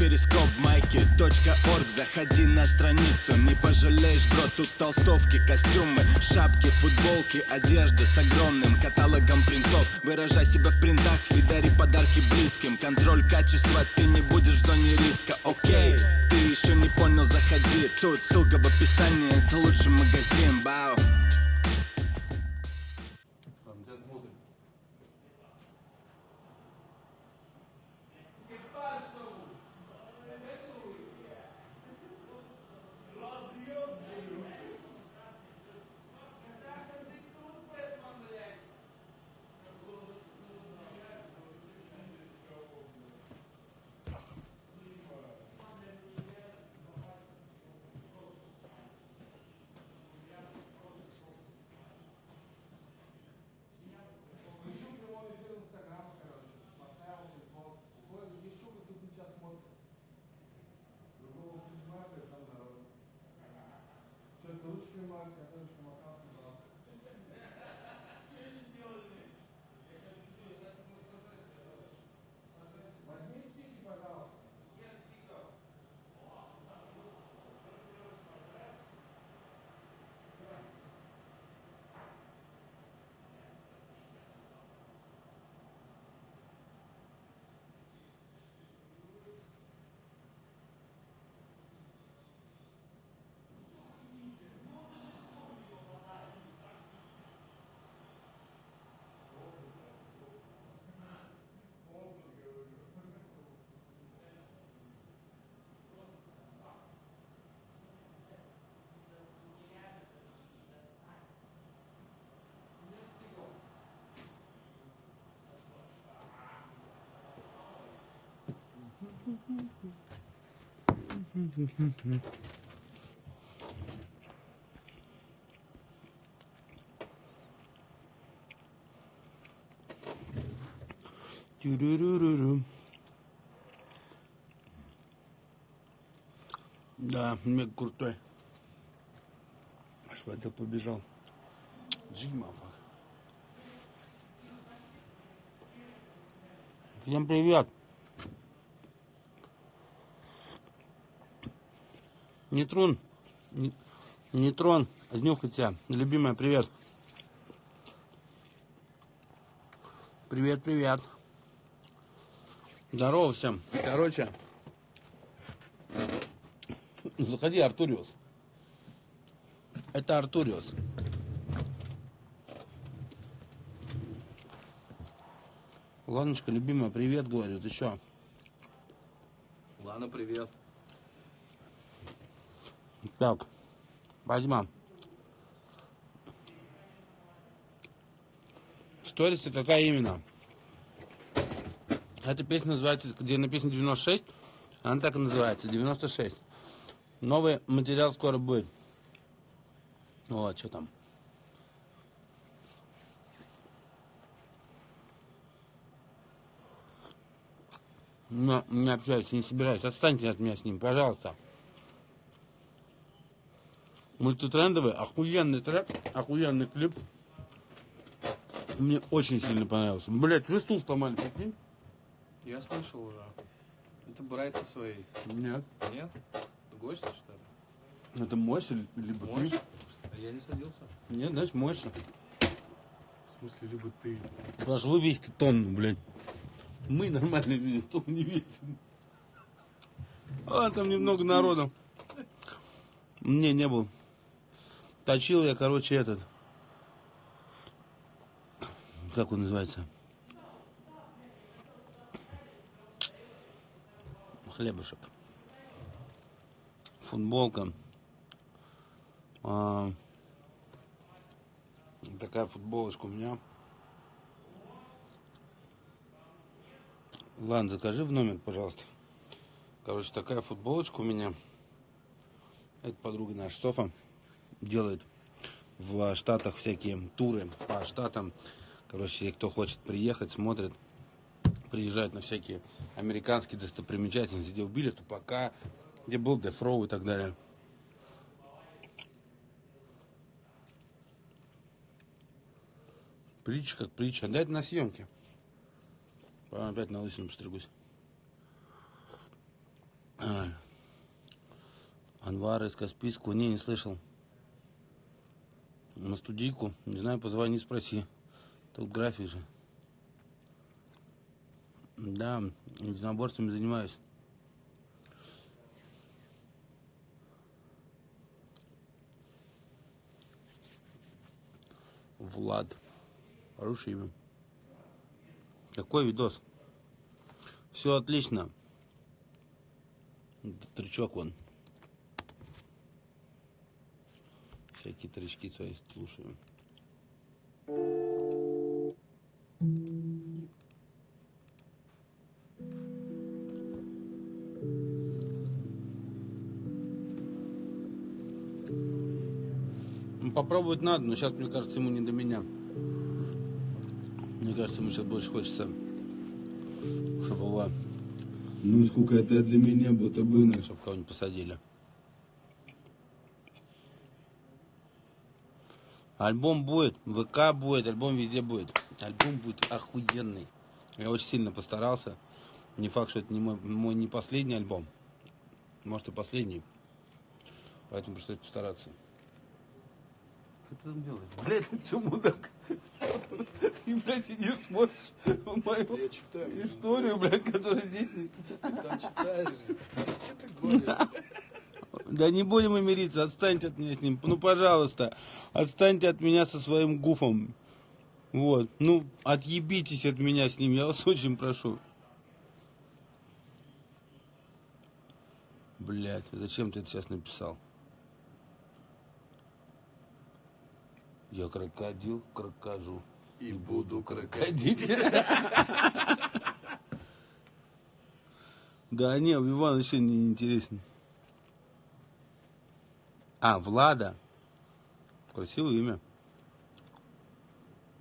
перископ майки .орг Заходи на страницу, не пожалеешь, бро Тут толстовки, костюмы, шапки, футболки Одежда с огромным каталогом принтов. Выражай себя в принтах и дари подарки близким. Контроль качества, ты не будешь в зоне риска, окей Ты еще не понял, заходи. Тут ссылка в описании, это лучший магазин, бау Тю-рю-рю-рю-рю. Да, мега крутой. Аж это побежал. Джима. Всем привет. Нетрон, не- Нейтрон, днюхай тебя. Любимая, привет. Привет, привет. Здорово всем. Короче, заходи, Артуриус. Это Артуриус. Ладночка, любимая, привет, говорю. Ты чё? Ладно, привет. Так, Бадьма. Сторисы какая именно? Эта песня называется, где написано 96, она так и называется, 96. Новый материал скоро будет. Вот, что там. Но не общаюсь, не собираюсь. Отстаньте от меня с ним, пожалуйста. Мультитрендовый, охуенный трек, охуенный клип. Мне очень сильно понравился. Блять, уже стул сломали, прикинь? Я слышал уже. Это братья свои. Нет. Нет? Гости, что ли? Это Мойша ли- либо Можешь? ты? Я не садился. Нет, значит Мойша. В смысле, либо ты. Ваш вы весите тонну, блядь. Мы нормально весим, тонну не весим. А, там немного народу. Не, не был. Точил я, короче, этот. Как он называется? Хлебушек. Футболка. А, такая футболочка у меня. Ладно, закажи в номер, пожалуйста. Короче, такая футболочка у меня. Это подруга наша Софа делает в Штатах всякие туры по Штатам. Короче, кто хочет приехать, смотрит, приезжает на всякие американские достопримечательности, где убили Тупака, где был Дефроу и так далее. Притча как притча. Да на съемке. Потом опять на лысину постригусь. Анвар из Каспийского. Не, не слышал. На студийку. Не знаю, позвони, спроси. Тут график же. Да, единоборствами занимаюсь. Влад. Хорошее имя. Какой видос? Все отлично. Трючок вон. Всякие тречки свои слушаем. Ну, Попробовать надо, но сейчас, мне кажется, ему не до меня. Мне кажется, ему сейчас больше хочется, чтобы его, Ну, сколько это для меня, будто бы, чтобы кого-нибудь посадили. Альбом будет, ВК будет, альбом везде будет. Альбом будет охуенный. Я очень сильно постарался. Не факт, что это не мой, мой не последний альбом. Может и последний. Поэтому пришлось постараться. Что ты там делаешь? Блядь, ты что, мудак? Ты, блядь, сидишь, смотришь мою Я читаю. историю, блядь, которая здесь. Ты там читаешь. Что ты гонишь? Да не будем мы мириться, отстаньте от меня с ним. Ну, пожалуйста, отстаньте от меня со своим гуфом. Вот, ну, отъебитесь от меня с ним, я вас очень прошу. Блять, зачем ты это сейчас написал? Я крокодил, крокожу. И буду крокодить. Да не, Иван вообще не интересен. А, Влада. Красивое имя.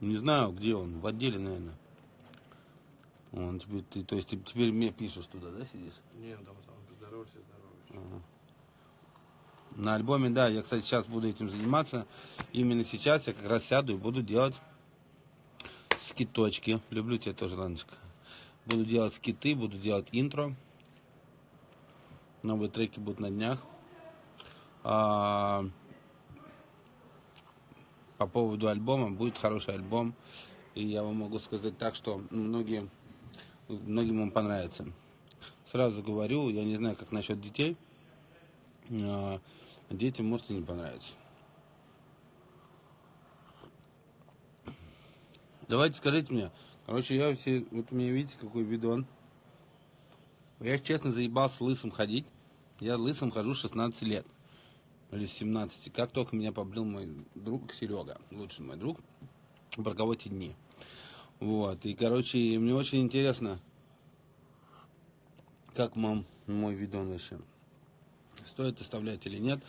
Не знаю, где он. В отделе, наверное. Он теперь, ты, то есть ты теперь мне пишешь туда, да, сидишь? Не, там сам поздоровайся, здоровайся. На альбоме, да, я, кстати, сейчас буду этим заниматься. Именно сейчас я как раз сяду и буду делать скиточки. Люблю тебя тоже, Ланочка. Буду делать скиты, буду делать интро. Новые треки будут на днях. А, по поводу альбома, будет хороший альбом. И я вам могу сказать так, что многие, многим он понравится. Сразу говорю, я не знаю, как насчет детей. А, детям может и не понравится. Давайте скажите мне. Короче, я все, вот у меня видите, какой бидон. Я, честно, заебался лысым ходить. Я лысым хожу с 16 лет. Или с 17. Как только меня побрил мой друг Серега, лучший мой друг, те дни. Вот. И, короче, мне очень интересно, как мам мой видон вообще. Стоит оставлять или нет.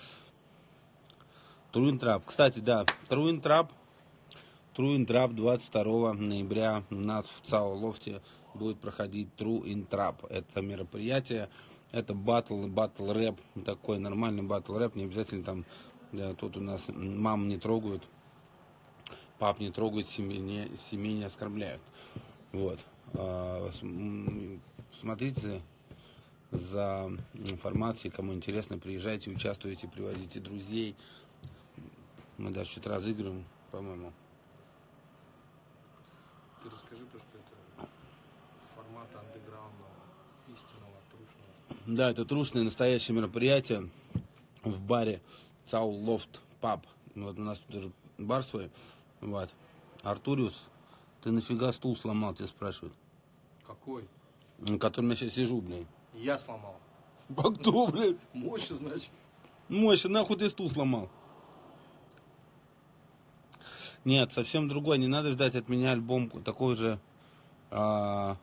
Труинтрап. Кстати, да, Труинтрап. Труинтрап 22 ноября у нас в ЦАО Лофте будет проходить Trap. Это мероприятие, это батл, батл рэп, такой нормальный батл рэп, не обязательно там, да, тут у нас мам не трогают, пап не трогают, семьи не, семьи не оскорбляют. Вот. А, Смотрите за информацией, кому интересно, приезжайте, участвуйте, привозите друзей. Мы даже что-то разыгрываем, по-моему. Ты расскажи то, что это формат андеграундного, истинного, трушного. Да, это трушное настоящее мероприятие в баре Цау Лофт Паб. Вот у нас тут даже бар свой. Вот. Артуриус, ты нафига стул сломал, тебя спрашивают. Какой? На котором я сейчас сижу, блядь. Я сломал. А кто, блядь? Мощно, значит. Мойша, нахуй ты стул сломал? Нет, совсем другой. Не надо ждать от меня альбом такой же, а,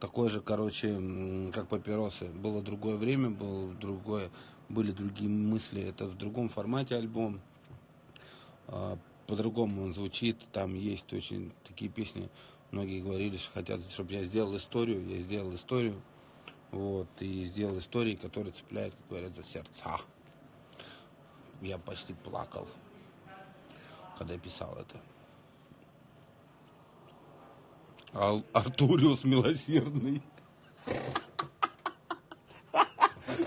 такой же, короче, как папиросы. Было другое время, было другое, были другие мысли. Это в другом формате альбом. А, по-другому он звучит. Там есть очень такие песни. Многие говорили, что хотят, чтобы я сделал историю. Я сделал историю. Вот, и сделал истории, которые цепляют, как говорят, за сердца. Я почти плакал, когда писал это. Ал- Артуриус милосердный.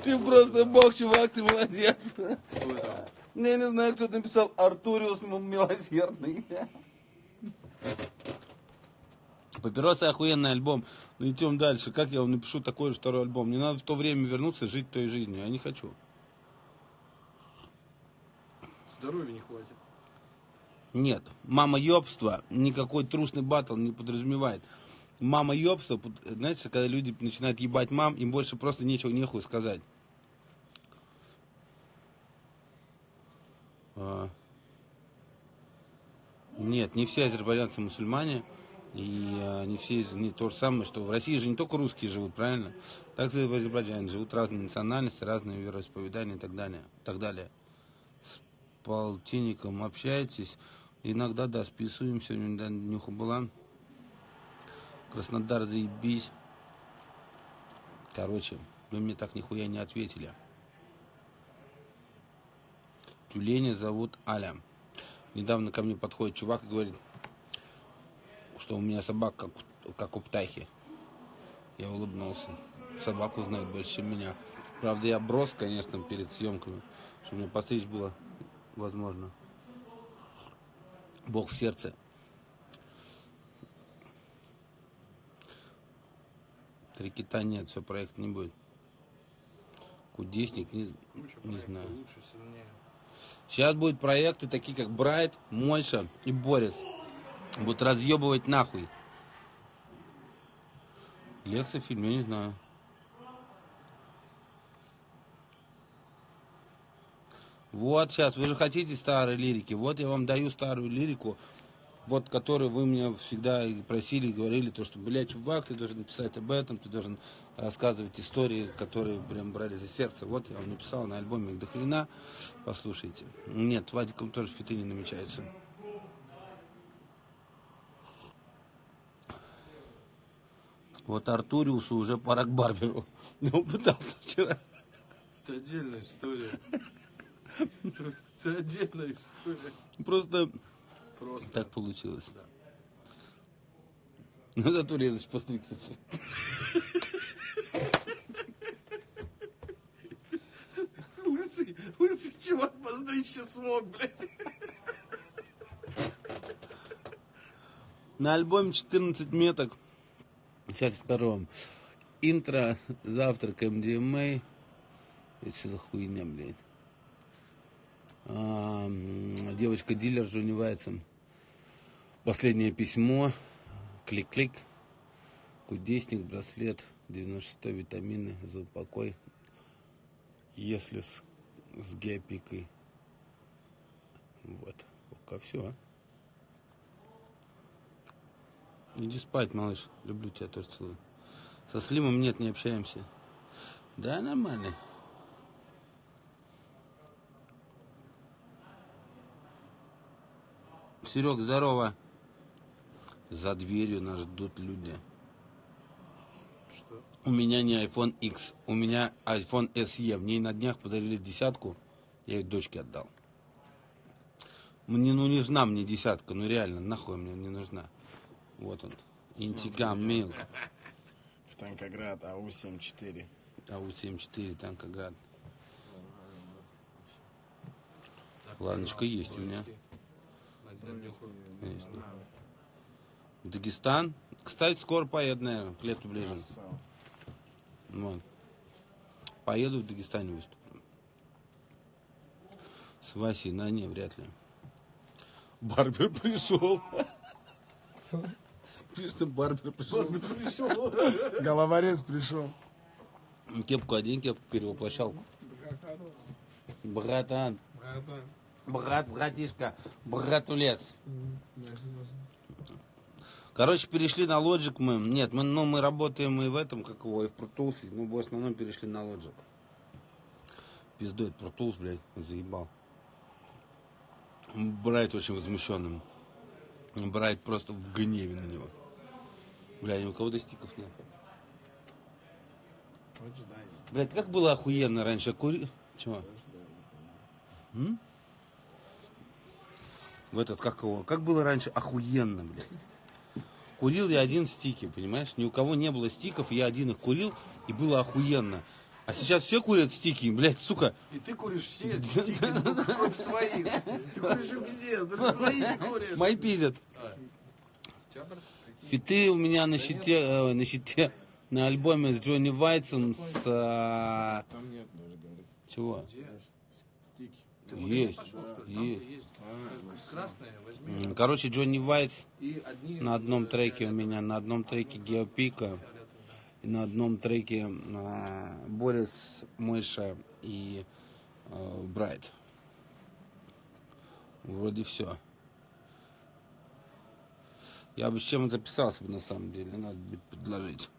Ты просто бог, чувак, ты молодец. Ну, Я не знаю, кто написал Артуриус Милосердный. Папиросы охуенный альбом. Ну идем дальше. Как я вам напишу такой же второй альбом? Мне надо в то время вернуться, жить той жизнью. Я не хочу. Здоровья не хватит. Нет. Мама ёбства никакой трушный батл не подразумевает. Мама ёбства, под- знаете, когда люди начинают ебать мам, им больше просто нечего, нехуй сказать. А. Нет, не все азербайджанцы мусульмане. И а, не все не то же самое, что в России же не только русские живут, правильно? Так и в Азербайджане живут разные национальности, разные вероисповедания и так далее. Так далее. С полтинником общаетесь. Иногда, да, списываем. Сегодня да, днюха была. Краснодар заебись. Короче, вы мне так нихуя не ответили. Тюленя зовут Аля. Недавно ко мне подходит чувак и говорит, что у меня собака как, как у птахи. Я улыбнулся. Собаку знает больше, чем меня. Правда, я брос, конечно, перед съемками, чтобы мне постричь было возможно. Бог в сердце. Три кита нет, все, проект не будет. Кудесник, не, Куча не знаю. Лучше, сильнее. Сейчас будут проекты такие, как Брайт, Мойша и Борис. Будут разъебывать нахуй. Лекция, фильм, я не знаю. Вот сейчас, вы же хотите старой лирики. Вот я вам даю старую лирику, вот которую вы меня всегда просили, говорили, то, что, блядь, чувак, ты должен написать об этом, ты должен рассказывать истории, которые прям брали за сердце. Вот я вам написал на альбоме их до. Послушайте. Нет, Вадиком тоже фиты не намечаются. Вот Артуриусу уже пора к Барберу. Ну, он пытался вчера. Это отдельная история. Это отдельная история. Просто Просто. так получилось. Да. Ну, зато резать постригся. Лысый, лысый чувак постричься смог, блядь. На альбоме 14 меток. Сейчас скажу вам. Интро, завтрак МДМА. Это что за хуйня, блядь? А, м, Девочка-дилер Джонни Вайтсон. Последнее письмо. Клик-клик. Кудесник, браслет. 96 витамины за упокой. Если с, с геопикой. Вот. Пока все. Иди спать, малыш. Люблю тебя тоже целую. Со Слимом нет, не общаемся. Да, нормально. Серег, здорово. За дверью нас ждут люди. Что? У меня не iPhone X, у меня iPhone SE. Мне на днях подарили десятку, я ее дочке отдал. Мне ну не нужна мне десятка, ну реально, нахуй мне не нужна. Вот он. Интигам Милк. В Танкоград АУ-74. АУ-74, Танкоград. Ладночка есть у меня. Конечно. Дагестан. Кстати, скоро поеду, наверное, к лету ближе. Вот. Поеду в Дагестане выступлю. С Васей, на не, вряд ли. Барбер пришел. Что Барбер пришел. Головорез пришел. Кепку одень, кепку перевоплощалку. Братан. Брат, братишка, братулец. Короче, перешли на Logic мы. Нет, мы, ну, мы работаем и в этом, как его, и в Pro Tools, но в основном перешли на Logic. Пиздой, Pro Tools, блядь, заебал. Брайт очень возмущенным. Брайт просто в гневе на него. Бля, ни у кого достиков нет. Блядь, как было охуенно раньше кури... Чего? М? В этот, как его? Как было раньше охуенно, блядь. Курил я один стики, понимаешь? Ни у кого не было стиков, я один их курил, и было охуенно. А сейчас все курят стики, блядь, сука. И ты куришь все стики, ну, кроме своих. Ты куришь их все, только свои не куришь. Мои пиздят. Фиты у меня на щите, э, на щите, на альбоме с Джонни Вайтсом, с... Там нет даже, говорит. чего? Есть, Пошел, что ли? есть. Есть. Красные возьми. М, Короче, Джонни одни на одном треке у меня, на одном треке Геопика, и на одном треке а, Борис, Мойша и э, Брайт. Вроде все. Я бы с чем записался бы на самом деле, надо будет предложить.